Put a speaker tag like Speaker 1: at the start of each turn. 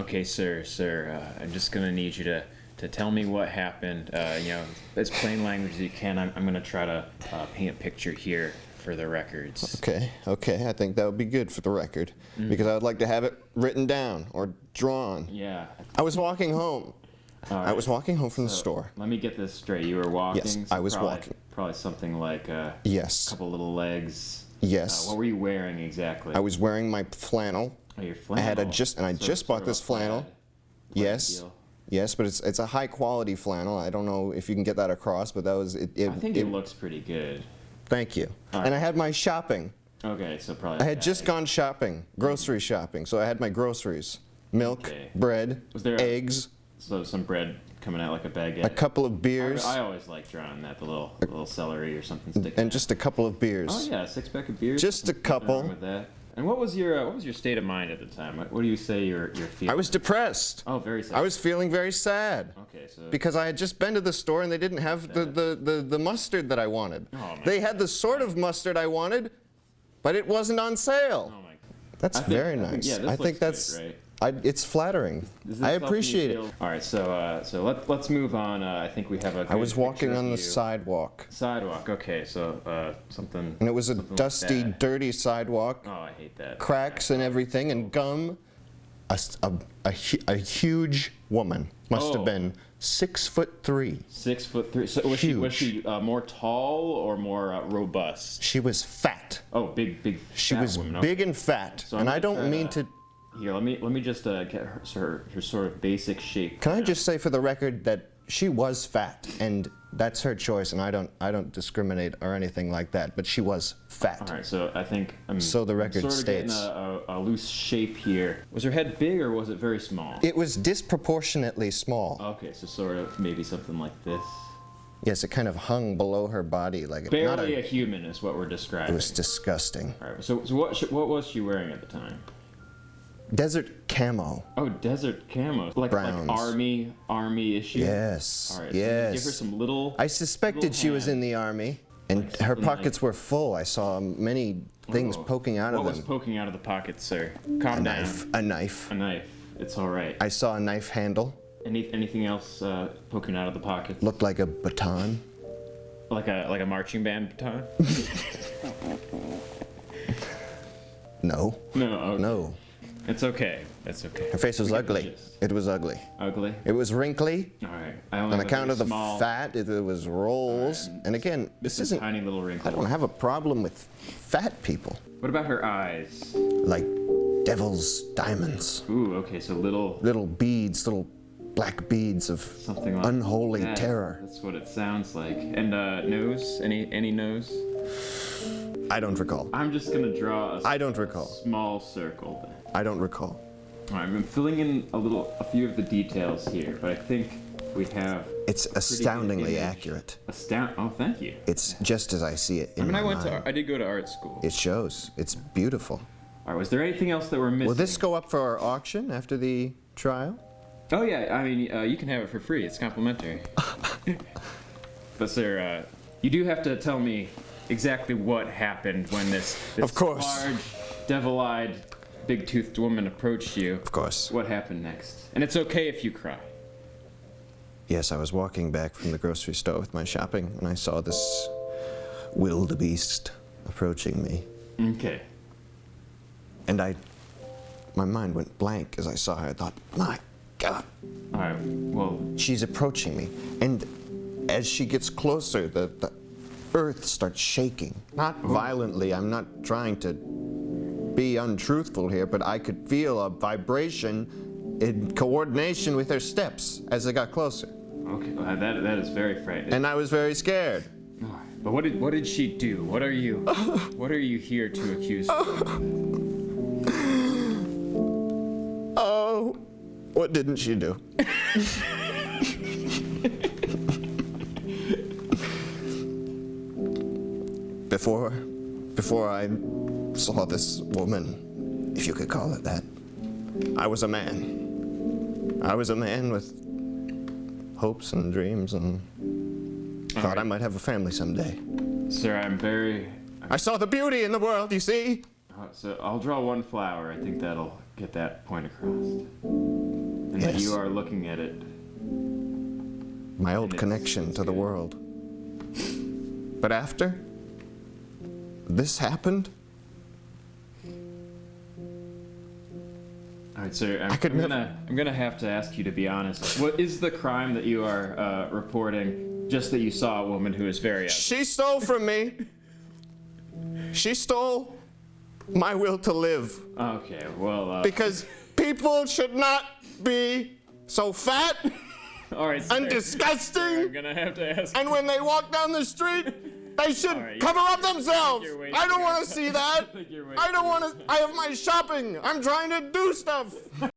Speaker 1: Okay, sir, sir. Uh, I'm just gonna need you to to tell me what happened. Uh, you know, as plain language as you can. I'm, I'm gonna try to uh, paint a picture here for the records.
Speaker 2: Okay, okay, I think that would be good for the record because I would like to have it written down or drawn.
Speaker 1: Yeah.
Speaker 2: I was walking home.
Speaker 1: All
Speaker 2: I was walking home from the store.
Speaker 1: Let me get this straight. You were walking.
Speaker 2: Yes,
Speaker 1: so
Speaker 2: I was
Speaker 1: probably,
Speaker 2: walking.
Speaker 1: Probably something like a
Speaker 2: Yes,
Speaker 1: couple little legs.
Speaker 2: yes.
Speaker 1: Uh, what were you wearing exactly?
Speaker 2: I was wearing my flannel.
Speaker 1: Oh, your
Speaker 2: I had a just and I
Speaker 1: So-
Speaker 2: just bought this
Speaker 1: plaid-
Speaker 2: flannel.
Speaker 1: plaid
Speaker 2: Yes,
Speaker 1: deal.
Speaker 2: yes, but it's it's a high quality flannel. I don't know if you can get that across, but that was it. it
Speaker 1: I think it, looks pretty good.
Speaker 2: Thank you.
Speaker 1: All
Speaker 2: And. I had my shopping.
Speaker 1: Okay, so probably.
Speaker 2: I had just gone shopping, grocery shopping. So I had my groceries, milk,
Speaker 1: Okay.
Speaker 2: bread,
Speaker 1: Was there a-
Speaker 2: eggs,
Speaker 1: So some bread coming out like a baguette.
Speaker 2: a couple of beers,
Speaker 1: I, I always like drawing that, the little the little celery or something sticking.
Speaker 2: and
Speaker 1: out.
Speaker 2: just a couple of beers.
Speaker 1: Oh yeah, six pack of beers.
Speaker 2: Just a couple.
Speaker 1: with that. And what was your uh, what was your state of mind at the time? What, what do you say you're you're feeling?
Speaker 2: I was depressed.
Speaker 1: Oh, very sad.
Speaker 2: I was feeling very sad.
Speaker 1: Okay, so
Speaker 2: Because I had just been to the store and they didn't have the, the, the, the mustard that I wanted.
Speaker 1: Oh, my
Speaker 2: they had the sort of mustard I wanted, but it wasn't on sale.
Speaker 1: Oh my. God.
Speaker 2: That's
Speaker 1: I
Speaker 2: very
Speaker 1: I think-
Speaker 2: nice.
Speaker 1: yeah, this
Speaker 2: I think that's
Speaker 1: right?
Speaker 2: I, it's flattering. I appreciate it.
Speaker 1: All right, so uh, so let let's move on. Uh, I think we have a.
Speaker 2: I was walking on the sidewalk,
Speaker 1: sidewalk. Okay, so uh, something.
Speaker 2: and it was a
Speaker 1: something like
Speaker 2: dusty, dirty sidewalk,
Speaker 1: Oh, I hate that.
Speaker 2: cracks and everything, and gum. A, a- a a huge woman, must
Speaker 1: Oh.
Speaker 2: have been six foot three.
Speaker 1: Six foot three. So was she was she uh, more tall or more uh, robust?
Speaker 2: She was fat.
Speaker 1: Oh, big big.
Speaker 2: She was
Speaker 1: woman. Okay.
Speaker 2: big and fat,
Speaker 1: So
Speaker 2: and I don't mean
Speaker 1: to. Here, let me let me just uh, get her, her her sort of basic shape.
Speaker 2: Can I just say for the record that she was fat, and that's her choice, and I don't I don't discriminate or anything like that, but she was fat.
Speaker 1: All right, so I think I'm
Speaker 2: So the record
Speaker 1: sort of
Speaker 2: states.
Speaker 1: a, a, a loose shape here. Was her head big or was it very small?
Speaker 2: It was disproportionately small.
Speaker 1: okay, so sort of maybe something like this.
Speaker 2: Yes, it kind of hung below her body like a, not
Speaker 1: Barely
Speaker 2: a,
Speaker 1: a human is what we're describing.
Speaker 2: It was disgusting.
Speaker 1: All right, so, so what sh- what was she wearing at the time?
Speaker 2: Desert camo.
Speaker 1: Oh, desert camo, like
Speaker 2: Browns.
Speaker 1: like army army issue.
Speaker 2: Yes.
Speaker 1: All right. So give her some little.
Speaker 2: I suspected
Speaker 1: little
Speaker 2: she was in the army, and
Speaker 1: Like
Speaker 2: her pockets
Speaker 1: like-
Speaker 2: were full. I saw many things poking out of
Speaker 1: what
Speaker 2: of
Speaker 1: was poking out of the pockets, sir? Calm
Speaker 2: a
Speaker 1: down.
Speaker 2: knife. A knife.
Speaker 1: A knife. It's all right.
Speaker 2: I saw a knife handle.
Speaker 1: Any anything else uh, poking out of the pocket?
Speaker 2: Looked like a baton.
Speaker 1: Like a like a marching band baton?
Speaker 2: No.
Speaker 1: No. Okay.
Speaker 2: No.
Speaker 1: It's okay. It's okay.
Speaker 2: Her face was
Speaker 1: We get the
Speaker 2: ugly. It was ugly.
Speaker 1: Ugly.
Speaker 2: It was wrinkly.
Speaker 1: All right. I only
Speaker 2: On account of the
Speaker 1: small,
Speaker 2: fat, it, it was rolls.
Speaker 1: Alright.
Speaker 2: And again, this
Speaker 1: a
Speaker 2: isn't.
Speaker 1: tiny little
Speaker 2: I don't have a problem with fat people.
Speaker 1: What about her eyes?
Speaker 2: Like devil's diamonds.
Speaker 1: Ooh. Okay. So little
Speaker 2: Little beads, little black beads of
Speaker 1: something like
Speaker 2: unholy
Speaker 1: that.
Speaker 2: terror.
Speaker 1: That's what it sounds like. And uh, nose? Any any nose?
Speaker 2: I don't recall.
Speaker 1: I'm just gonna draw a
Speaker 2: I don't recall.
Speaker 1: small circle then.
Speaker 2: I don't recall.
Speaker 1: All right, I'm filling in a little, a few of the details here, but I think we have
Speaker 2: It's astoundingly
Speaker 1: image.
Speaker 2: accurate.
Speaker 1: astound. Oh, thank you.
Speaker 2: It's just as I see it in
Speaker 1: I mean,
Speaker 2: my
Speaker 1: I went
Speaker 2: mind.
Speaker 1: to, I did go to art school.
Speaker 2: It shows. It's beautiful.
Speaker 1: All right, was there anything else that we're missing?
Speaker 2: Will this go up for our auction after the trial?
Speaker 1: Oh yeah, I mean, uh, you can have it for free. It's complimentary. but sir, uh, you do have to tell me exactly what happened when this, this
Speaker 2: Of course.
Speaker 1: large, devil-eyed, big-toothed woman approached you.
Speaker 2: Of course.
Speaker 1: What happened next? And it's okay if you cry.
Speaker 2: Yes, I was walking back from the grocery store with my shopping and I saw this wildebeest approaching me.
Speaker 1: Okay.
Speaker 2: And I, my mind went blank as I saw her. I thought, my God,
Speaker 1: All right. Well,
Speaker 2: she's approaching me. And as she gets closer, the, the earth starts shaking. Not violently, I'm not trying to be untruthful here, but I could feel a vibration in coordination with her steps as I got closer.
Speaker 1: okay. Well, that that is very frightening.
Speaker 2: And I was very scared.
Speaker 1: But what did what did she do? What are you what are you here to accuse her? of?
Speaker 2: Oh, what didn't she do? before, before I saw this woman, if you could call it that, I was a man. I was a man with hopes and dreams and thought I might have a family someday.
Speaker 1: Sir, I'm very
Speaker 2: I saw the beauty in the world, you see?
Speaker 1: uh, so I'll draw one flower. I think that'll get that point across. that
Speaker 2: Yes.
Speaker 1: you are looking at it.
Speaker 2: My old connection to the world. But after this happened,
Speaker 1: All right, sir. I'm,
Speaker 2: I could
Speaker 1: I'm gonna I'm gonna have to ask you to be honest. What is the crime that you are uh, reporting? Just that you saw a woman who is very. out-
Speaker 2: she stole from me. She stole my will to live.
Speaker 1: Okay. Well. Uh,
Speaker 2: Because people should not be so fat
Speaker 1: all right. Sir.
Speaker 2: and
Speaker 1: I'm
Speaker 2: disgusting.
Speaker 1: gonna have to ask.
Speaker 2: And when they walk down the street, they should
Speaker 1: right,
Speaker 2: cover up themselves. I don't want to see that.
Speaker 1: I think you're
Speaker 2: I don't want to. I have my shopping. I'm trying to do stuff.